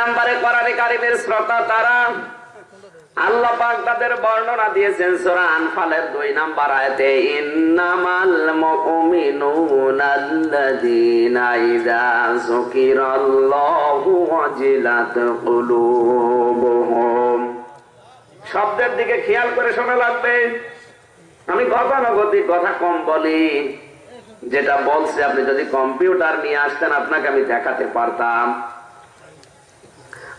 নাম্বারে কোরআনে কারিমের শ্রোতা তারা? আল্লাহ পাক তাদের বর্ণনা দিয়েছেন সূরা আনফালের দুই নাম্বার আয়াতে, ইন্নামাল ইযা যুকিরাল্লাহু ওয়াজিলাত কুলুবুহুম শব্দের দিকে খেয়াল করে শোনা লাগবে। আমি গতানুগতিক কথা কম বলি। যেটা বলছে আপনি যদি কম্পিউটার নিয়ে আসতেন, আপনাকে আমি দেখাতে পারতাম।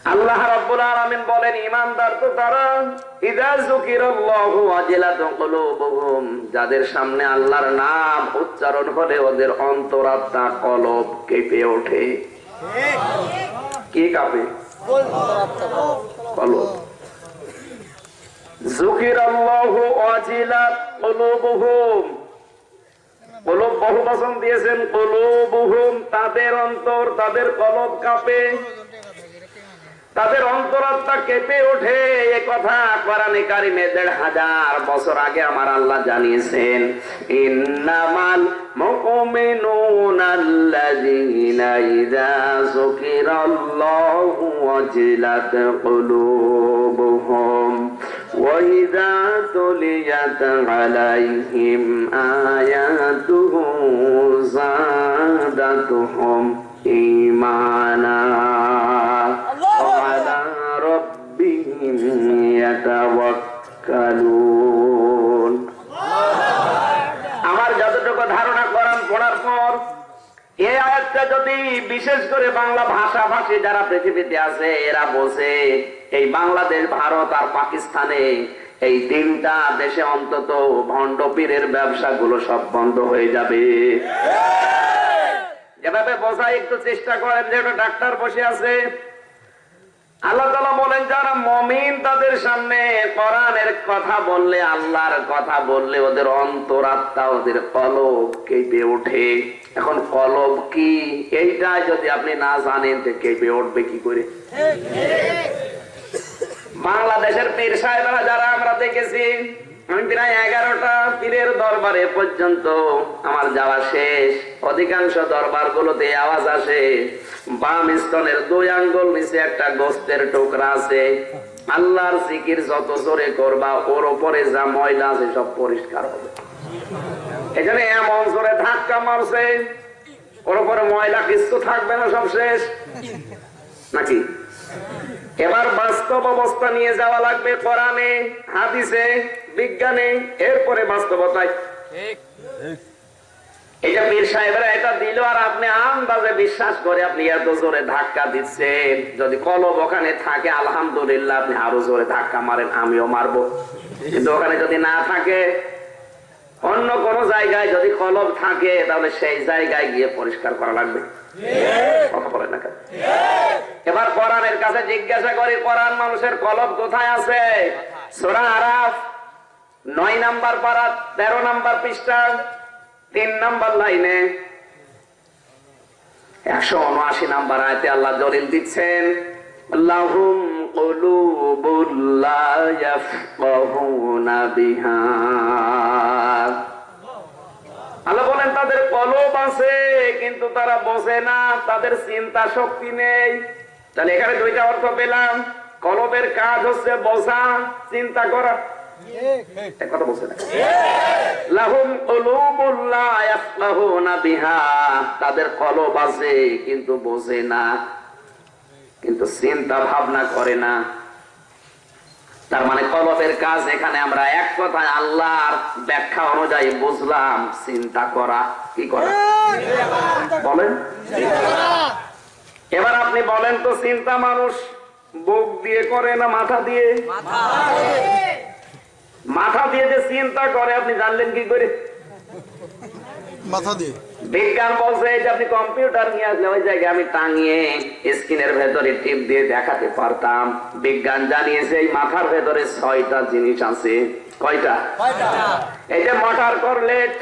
আল্লাহ রাব্বুল আলামিন বলেন ইমানদার তো তারা ইযা যুকিরাল্লাহু ওয়াজিলাত কুলুবুহুম যাদের সামনে আল্লাহর নাম উচ্চারণ হলে ওদের অন্তরাত্মা কলব কেঁপে ওঠে। কি কাঁপে? কলব। যুকিরাল্লাহু ওয়াজিলাত কুলুবুহুম। কলব বহু বচন দিয়েছেন তাদের অন্তর, তাদের কলব কাঁপে। তাদের অন্তরাত্মা কেঁপে ওঠে এ কথা কোরআনে কারিমে দেড় হাজার বছর আগে আমার আল্লাহ জানিয়েছেন ইন্নামাল মুমিনুনা আল্লাযীনা ইযা যুকিরাল্লাহু ওয়াজিলাত কুলুবুহুম وإذا تليت عليهم آياته زادتهم إيمانا ইয়াতাওয়াক্কালুন আমার যতটুকু ধারণা করান, পড়ার পর, এই আয়াতটা যদি বিশেষ করে বাংলা ভাষাভাষী যারা পৃথিবীতে আছে, এরা বোঝে এই বাংলাদেশ, ভারত আর পাকিস্তানে এই তিনটা দেশে অন্তত ভণ্ড পীরের ব্যবসাগুলো সব বন্ধ হয়ে যাবে। যেভাবে বোঝায়, একটু চেষ্টা করেন যে ডাক্তার বসে আছে। আল্লাহ তালা বলেন, যারা মমিন তাদের সামনে কোরআনের কথা বললে, আল্লাহর কথা বললে ওদের অন্তরাত্মা ওদের কলব কেঁপে ওঠে। এখন কলব কি? এইটা যদি আপনি না জানেন, তো কেঁপে উঠবে কি করে? বাংলাদেশের পীর সাহেবরা, যারা আমরা দেখেছি আমি প্রায় এগারোটা পীরের দরবারে পর্যন্ত আমার যাওয়া শেষ। অধিকাংশ দরবার গুলোতে আওয়াজ আসে। বাম স্তনের দুই আঙ্গুল নিচে একটা গোস্তের টুকরা আছে। আল্লাহর জিকির যত জোরে করবা, ওর উপরে যা ময়লা আছে সব পরিষ্কার হবে। এখানে এমন জোরে ধাক্কা মারছে, ওর উপরে ময়লা কিছু থাকবে না সব শেষ। নাকি? এবার বাস্তব অবস্থা নিয়ে যাওয়া লাগবে কোরআনে, হাদিসে। বিজ্ঞানে এরপরে বাস্তবতায়। এটা পীর সাহেবরা এটা দিল আর আপনি আন্দাজে বিশ্বাস করে আপনি এত জোরে ধাক্কা দিচ্ছেন। যদি কলব ওখানে থাকে আলহামদুলিল্লাহ আপনি আরও জোরে ধাক্কা মারেন আমিও মারবো। কিন্তু ওখানে যদি না থাকে অন্য কোন জায়গায় যদি কলব থাকে তাহলে সেই জায়গায় গিয়ে পরিষ্কার করা লাগবে। কথা বলে না এবার কোরআনের কাছে জিজ্ঞাসা করি কোরআন মানুষের কলব কোথায় আছে? সোরা আরাফ। নয় নাম্বার পারা তেরো নাম্বার পৃষ্ঠা, তিন নাম্বার লাইনে। একশো উনআশি নাম্বার আয়তে আল্লাহ দলিল দিচ্ছেন, লাহুম বলেন, তাদের কলব আছে, কিন্তু তারা বসে না, তাদের চিন্তা শক্তি নেই। তাহলে এখানে দুইটা অর্থ পেলাম। কলবের কাজ হচ্ছে বসা চিন্তা করা। কথা বলছে লাহুম কুলুবুল ইয়াফকাহুনা বিহা। তাদের কলব আছে কিন্তু বোঝে না। কিন্তু চিন্তা ভাবনা করে না। তার মানে কলবের কাজ এখানে আমরা এক কথায় আল্লাহর ব্যাখ্যা অনুযায়ী বুঝলাম চিন্তা করা। কি করা? বলেন। এবার আপনি বলেন তো চিন্তা মানুষ বুক দিয়ে করে না মাথা দিয়ে। মাথা দিয়ে যে চিন্তা করে আপনি জানলেন কি করে? মাথা দিয়ে? বিজ্ঞান বলছে যে আপনি কম্পিউটার নিয়ে আসলে ওই জায়গায় আমি টাঙিয়ে স্ক্রিনের ভেতরে টিপ দিয়ে দেখাতে পারতাম। বিজ্ঞান জানিয়েছে এই মাথার ভেতরে ছয়টা জিনিস আছে। কয়টা? এই যে মোটর করলেট।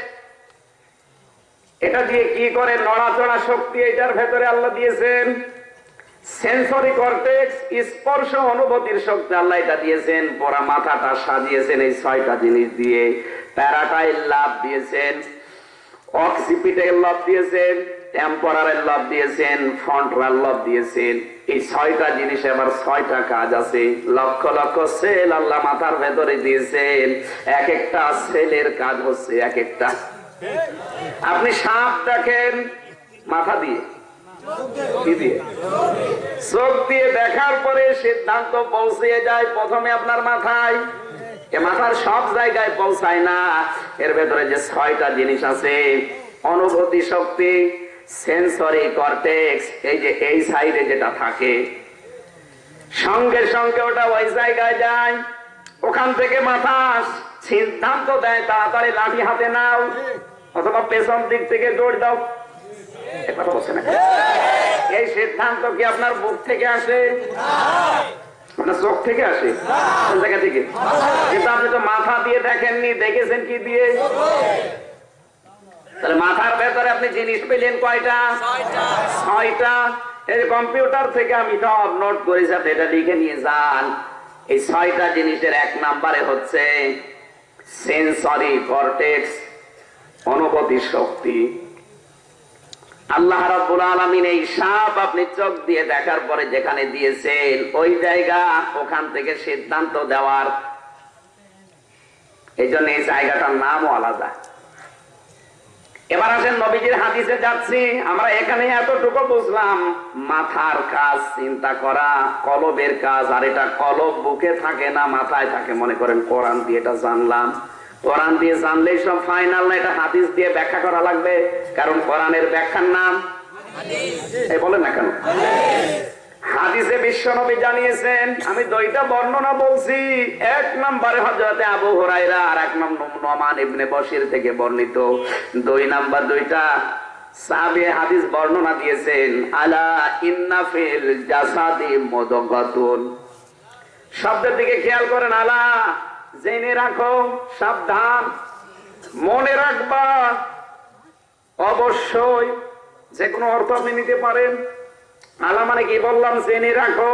এটা দিয়ে কি করে নড়াচড়া শক্তি এটার ভেতরে আল্লাহ দিয়েছেন? সেন্সরি কর্টেক্স স্পর্শ অনুভূতির শক্তি আল্লাহ এটা দিয়েছেন পরা মাথাটা সাজিয়েছেন এই ছয়টা জিনিস দিয়ে। প্যারাটাইল লাভ দিয়েছেন অক্সিপিটাইল লাভ দিয়েছেন টেম্পোরারের লব দিয়েছেন ফ্রন্টরাল লব দিয়েছেন। এই ছয়টা জিনিস আবার ছয়টা কাজ আছে। লক্ষ লক্ষ সেল আল্লাহ মাথার ভেতরে দিয়েছেন। এক একটা সেলের কাজ হচ্ছে এক একটা। আপনি সাপ দেখেন মাথা দিয়ে। চোখ দিয়ে দেখার পরে সিদ্ধান্ত পৌঁছে যায় প্রথমে আপনার মাথায়। এ মাথার সব জায়গায় পৌঁছায় না। এর ভেতরে যে ছয়টা জিনিস আছে, অনুভূতি শক্তি সেন্সরি কর্টেক্স এই যে এই সাইডে যেটা থাকে। সঙ্গে সঙ্গে ওটা ওই জায়গায় যায়। ওখান থেকে মাথা সিদ্ধান্ত দেয়, তাড়াতাড়ি লাঠি হাতে নাও, অথবা পেছন দিক থেকে দৌড় দাও। এই সিদ্ধান্ত কি আপনার বুক থেকে আসে? আপনার চোখ থেকে আসে? জায়গা থেকে? কিন্তু আপনি তো মাথা দিয়ে দেখেননি, দেখেছেন কি দিয়ে? তাহলে মাথার ভেতরে আপনি জিনিস পেলেন কয়টা? ছয়টা। এই কম্পিউটার থেকে আমি সব নোট করেছি আপনি এটা লিখে নিয়ে যান। এই ছয়টা জিনিসের এক নাম্বারে হচ্ছে সেন্সরি কর্টেক্স অনুভূতি শক্তি। আল্লাহ রাব্বুল আলামিন এই সাপ আপনি চোখ দিয়ে দেখার পরে যেখানে দিয়েছেন, ওই জায়গা ওখান থেকে সিদ্ধান্ত দেওয়ার। এই জন্য এই জায়গাটার নামও আলাদা। এবার আসেন নবীজির হাদিসে যাচ্ছি। আমরা এখানে এতটুকু বুঝলাম, মাথার কাজ চিন্তা করা, কলবের কাজ, আর এটা কলব বুকে থাকে না, মাথায় থাকে। মনে করেন কোরআন দিয়ে এটা জানলাম। কোরআন দিয়ে জানলেই সব ফাইনাল না এটা হাদিস দিয়ে ব্যাখ্যা করা লাগবে কারণ কোরআনের ব্যাখ্যার নাম এই বলেন না কেন? হাদিসে। বিশ্বনবী জানিয়েছেন আমি দুইটা বর্ণনা বলছি এক নম্বরে হজরতে আবু হুরাইরা আর এক নম্বর নমান ইবনে বশির থেকে বর্ণিত। দুই নাম্বার দুইটা সাহাবী হাদিস বর্ণনা দিয়েছেন আলা ইন্না ফিল জাসাদি মুদগাতুন। শব্দের দিকে খেয়াল করেন আলা জেনে রাখো, সাবধান। মনে রাখবা, অবশ্যই যে কোনো অর্থ আপনি নিতে পারেন। আলা মানে কি বললাম? জেনে রাখো,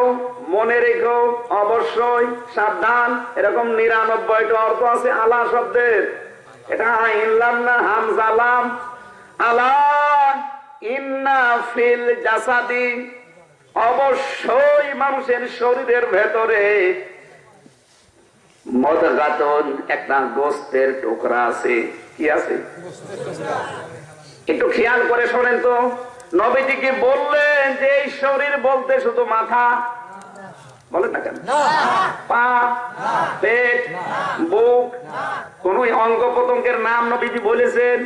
মনে রেখো, অবশ্যই সাবধান। এরকম নিরানব্বইটা অর্থ আছে আলা শব্দের। এটা ইনলাম না হামজালাম আলা অবশ্যই মানুষের শরীরের ভেতরে মদগাতন একটা গোস্তের টুকরা আছে। কি আছে? একটু খেয়াল করে শোনেন তো। নবীজি কি বললেন যে এই শরীর বলতে শুধু মাথা। বলেন না কেন? পা পেট বুক। কোন অঙ্গ প্রত্যঙ্গের নাম নবীজি বলেছেন।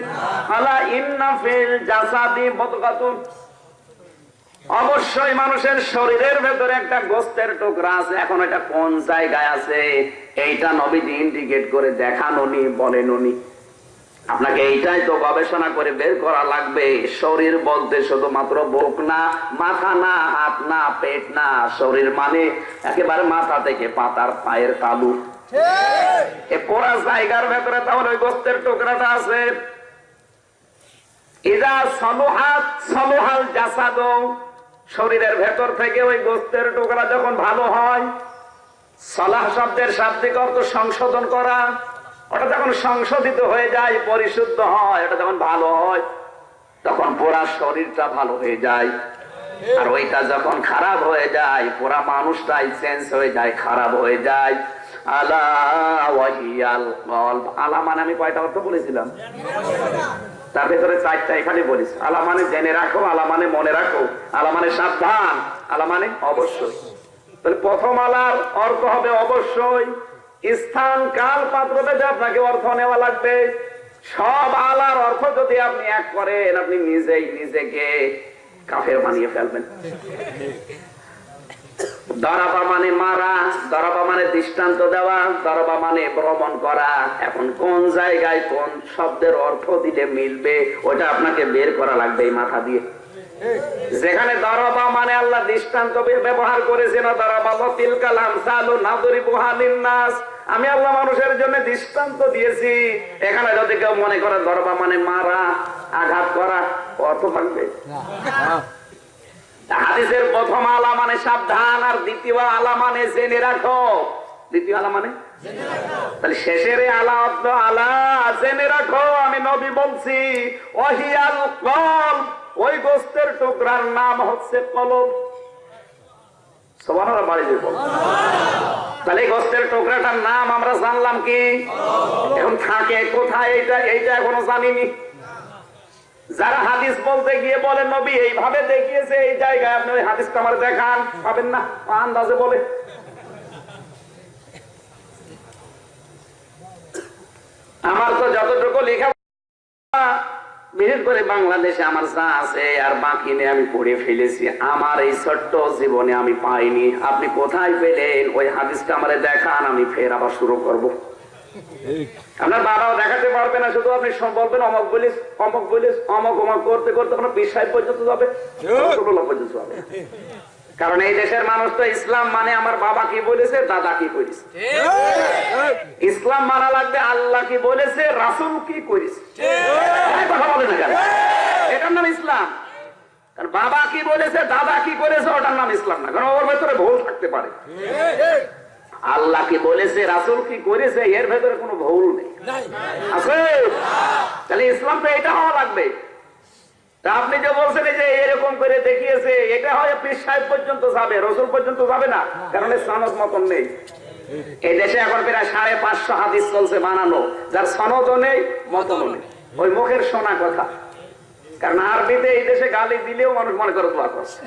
আলা ইন্না ফিল জাসাদি অবশ্যই মানুষের শরীরের ভেতরে একটা গোস্তের টুকরা আছে। এখন এটা কোন জায়গায় আছে? এইটা নবীজি ইন্ডিকেট করে দেখানো নি বলেন উনি আপনাকে এইটাই তো গবেষণা করে বের করা লাগবে। শরীর বলতে শুধুমাত্র বুক না মাথা না হাত না পেট না। শরীর মানে একেবারে মাথা থেকে পাতার পায়ের তালু। পুরা জায়গার ভেতরে তাহলে ওই গোস্তের টুকরাটা আছে। ইদা সলোহাত সলোহাল জাসাদ। শরীরের ভেতর থেকে ওই গোস্তের টুকরা যখন ভালো হয় সলাহ শব্দের শাব্দিক অর্থ সংশোধন করা। ওটা যখন সংশোধিত হয়ে যায়, পরিশুদ্ধ হয়, ওটা যখন ভালো হয়, তখন পুরা শরীরটা ভালো হয়ে যায়। আর ওইটা যখন খারাপ হয়ে যায়, পুরা মানুষটাই চেঞ্জ হয়ে যায়, খারাপ হয়ে যায়। আলা মানে মানে জেনে রাখো, আলা মানে মনে রাখো, আলা সাবধান, আলা মানে অবশ্যই। তাহলে প্রথম আলার অর্থ হবে অবশ্যই স্থান, কাল পাত্র ভেদে আপনাকে অর্থ নেওয়া লাগবে, সব আলার অর্থ যদি আপনি এক করেন, আপনি নিজেই নিজেকে কাফের বানিয়ে ফেলবেন। দরাবা মানে মারা, দরাবা মানে দৃষ্টান্ত দেওয়া, দরাবা মানে ভ্রমণ করা। এখন কোন জায়গায় কোন শব্দের অর্থ দিলে মিলবে, ওটা আপনাকে বের করা লাগবে এই মাথা দিয়ে। যেখানে দরবা মানে আল্লাহ দৃষ্টান্ত ব্যবহার করেছেন দরবা লতিল কালাম নাদরি বুহালিন নাস আমি আল্লাহ মানুষের জন্য দৃষ্টান্ত দিয়েছি। এখানে যদি কেউ মনে করে দরবা মানে মারা আঘাত করা অর্থ থাকবে হাদিসের প্রথম আলা মানে সাবধান আর দ্বিতীয় আলা মানে জেনে রাখো। দ্বিতীয় আলা মানে? তাহলে শেষের আলা অর্থ আলা জেনে রাখো আমি নবী বলছি ওই গোস্তের টুকরার নাম হচ্ছে যে তাহলে গোস্তের টুকরাটার নাম আমরা জানলাম কি? এখন থাকে কোথায় এইটা? এইটা এখনও জানিনি। যারা হাদিস বলতে গিয়ে বলে, নবী, এইভাবে দেখিয়েছে এই জায়গায়। আপনি ওই হাদিসটা আমার দেখান। পাবেন না? আন্দাজে বলে। আমার তো যতটুকু লেখা বিশেষ করে বাংলাদেশে আমার যা আছে আর বাকি নিয়ে আমি পড়ে ফেলেছি আমার এই ছোট্ট জীবনে আমি পাইনি। আপনি কোথায় পেলেন? ওই হাদিসটা আমারে দেখান আমি ফের আবার শুরু করব। আপনার বাবাও দেখাতে পারবে না শুধু আপনি বলবেন অমক বলিস অমক বলিস অমক অমক করতে করতে আপনার বিশ পর্যন্ত যাবে পর্যন্ত যাবে। কারণ এই দেশের মানুষ তো ইসলাম মানে আমার বাবা কি বলেছে দাদা কি করেছে। ইসলাম মানা লাগবে আল্লাহ কি বলেছে রাসুল কি করেছে। কথা বলে না কেন? এটার নাম ইসলাম। কারণ বাবা কি বলেছে দাদা কি করেছে ওটার নাম ইসলাম না। কারণ ওর ভেতরে ভুল থাকতে পারে। আল্লাহ কি বলেছে রাসুল কি করেছে এর ভেতরে কোনো ভুল নেই। আছে? তাহলে ইসলাম তো এটা হওয়া লাগবে। তা আপনি যে বলছেন এই যে এরকম করে দেখিয়েছে এটা হয় আরবিতে এই দেশে গালি দিলেও মানুষ মনে করে দোয়া করছে।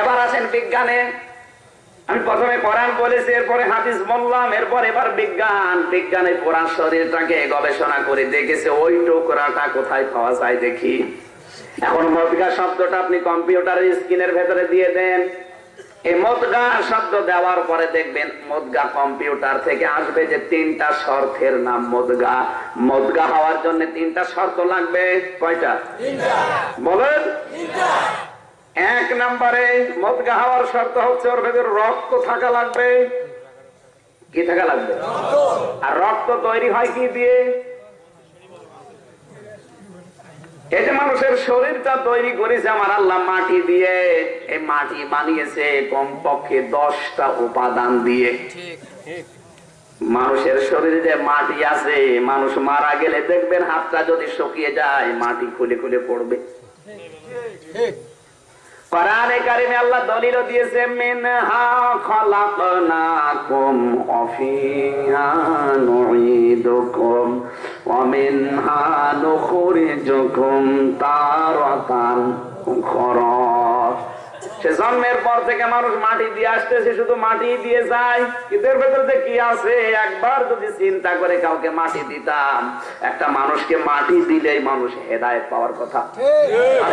এবার আছেন বিজ্ঞানে। আমি প্রথমে কোরআন বলেছি, এরপরে হাদিস বললাম, এরপর এবার বিজ্ঞান। বিজ্ঞানে পুরান শরীরটাকে গবেষণা করে দেখেছে, ওই টুকরাটা কোথায় পাওয়া যায় দেখি। এখন মদগা শব্দটা আপনি কম্পিউটারের স্ক্রিনের ভেতরে দিয়ে দেন। এই মদগা শব্দ দেওয়ার পরে দেখবেন মদগা কম্পিউটার থেকে আসবে যে তিনটা শর্তের নাম মদগা। মদগা হওয়ার জন্য তিনটা শর্ত লাগবে। কয়টা? বলেন। এক নম্বরে মদগা হওয়ার শর্ত হচ্ছে ওর ভেতর রক্ত থাকা লাগবে। কি থাকা লাগবে? আর রক্ত তৈরি হয় কি দিয়ে? এই যে মানুষের শরীরটা তৈরি করেছে আমার আল্লাহ মাটি দিয়ে এই মাটি বানিয়েছে কমপক্ষে দশটা উপাদান দিয়ে। মানুষের শরীরে যে মাটি আছে মানুষ মারা গেলে দেখবেন হাতটা যদি শুকিয়ে যায় মাটি খুলে খুলে পড়বে। কোরআনে কারিমে আল্লাহ দলিল দিয়েছে মিনহা খলাকনাকুম ওয়া ফিহা নুঈদুকুম। মিনহা নুখরিজুকুম তারাতান সে জন্মের পর থেকে মানুষ মাটি দিয়ে আসতেছে, শুধু মাটি দিয়ে যায়। এদের ভেতর কি আছে? একবার যদি চিন্তা করে কাউকে মাটি দিতাম, একটা মানুষকে মাটি দিলেই মানুষ হেদায়েত পাওয়ার কথা। আর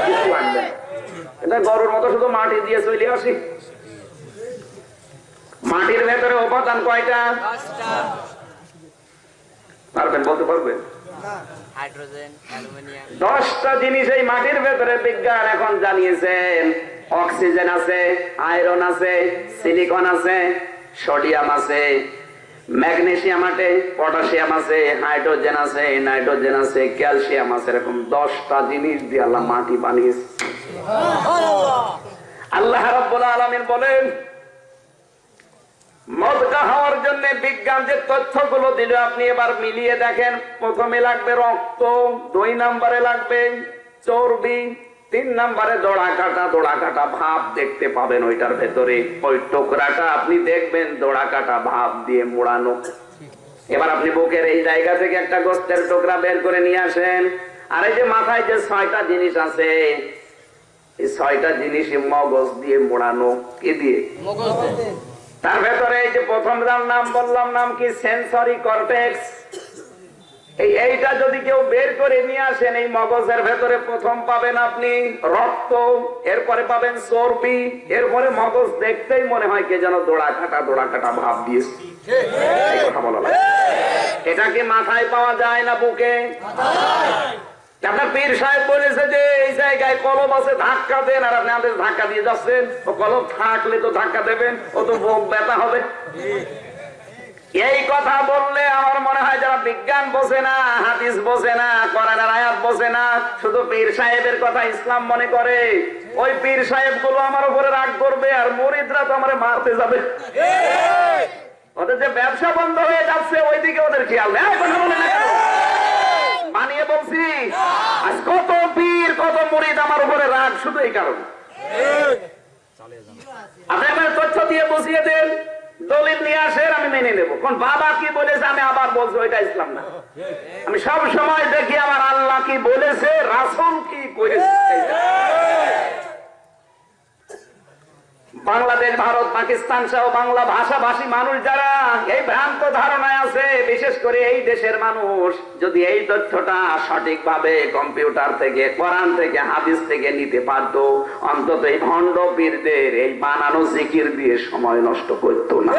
এটা গরুর মতো শুধু মাটি দিয়ে চলে আসি। মাটির ভেতরে উপাদান কয়টা? পারবেন বলতে পারবেন? দশটা জিনিস এই মাটির ভেতরে বিজ্ঞান এখন জানিয়েছেন। অক্সিজেন আছে আয়রন আছে সিলিকন আছে সোডিয়াম আছে ম্যাগনেসিয়াম আছে পটাশিয়াম আছে হাইড্রোজেন আছে নাইট্রোজেন আছে ক্যালসিয়াম আছে এরকম দশটা জিনিস দিয়ে আল্লাহ মাটি বানিয়েছে। আল্লাহ রাব্বুল আলামিন বলেন মদকা হওয়ার জন্য বিজ্ঞান যে তথ্যগুলো দিল, আপনি এবার মিলিয়ে দেখেন। প্রথমে লাগবে রক্ত, দুই নম্বরে লাগবে চর্বি, তিন নম্বরে দোড়া কাটা দোড়া কাটা ভাব দেখতে পাবেন ওইটার ভেতরে। ওই টুকরাটা আপনি দেখবেন দোড়া কাটা ভাব দিয়ে মোড়ানো। এবার আপনি বুকের এই জায়গা থেকে একটা গোস্তের টোকরা বের করে নিয়ে আসেন। আর এই যে মাথায় যে ছয়টা জিনিস আছে, এই ছয়টা জিনিস মগজ দিয়ে মোড়ানো। কি দিয়ে? মগজ দেয়। তার ভেতরে এই যে প্রথম যার নাম বললাম নাম কি? সেন্সরি কর্টেক্স এই এইটা যদি কেউ বের করে নিয়ে আসেন এই মগজের ভেতরে প্রথম পাবেন আপনি রক্ত এরপরে পাবেন চর্বি এরপরে মগজ দেখতেই মনে হয় কে যেন দোড়া কাটা দোড়া কাটা ভাব দিয়েছে। কথা বলা এটা কি মাথায় পাওয়া যায় না বুকে? আপনার পীর সাহেব বলেছে যে এই জায়গায় কলম আছে ধাক্কা দেন আর আপনি আমাদের ধাক্কা দিয়ে যাচ্ছেন। ও কলম থাকলে তো ধাক্কা দেবেন ও তো বুক ব্যথা হবে। এই কথা বললে আমার মনে হয় যারা বিজ্ঞান বোঝে না হাদিস বোঝে না কোরআনের আয়াত বোঝে না শুধু পীর সাহেবের কথা ইসলাম মনে করে। ওই পীর সাহেবগুলো আমার উপরে রাগ করবে আর মরিদরা তো আমার মারতে যাবে। ওদের যে ব্যবসা বন্ধ হয়ে যাচ্ছে ওইদিকে ওদের খেয়াল নেই। কথা বলে না? বানিয়ে বলছি, আজ কত পীর কত মুরিদ আমার উপরে রাগ, শুধু এই কারণে। একবার তথ্য দিয়ে দেন, দলিল নিয়ে আসেন, আমি মেনে নেব। কোন বাবা কি বলেছে, আমি আবার বলছি, ওইটা ইসলাম না। আমি সব সময় দেখি আমার আল্লাহ কি বলেছে, রাসুল কি করেছে বাংলাদেশ, ভারত, পাকিস্তান সহ বাংলা ভাষাভাষী মানুষ যারা, এই ভ্রান্ত ধারণায় আছে, বিশেষ করে এই দেশের মানুষ, যদি এই তথ্যটা সঠিকভাবে কম্পিউটার থেকে, কোরআন থেকে, হাদিস থেকে নিতে পারত, অন্তত এই ভণ্ড পীরদের এই বানানো জিকির দিয়ে সময় নষ্ট করতো না।